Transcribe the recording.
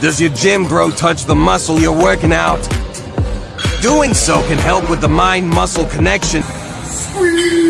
Does your gym bro touch the muscle you're working out? Doing so can help with the mind-muscle connection. Sweet.